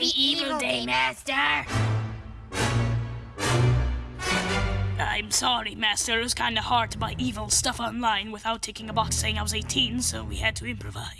Happy Evil Day, Master! I'm sorry, Master. It was kind of hard to buy evil stuff online without ticking a box saying I was 18, so we had to improvise.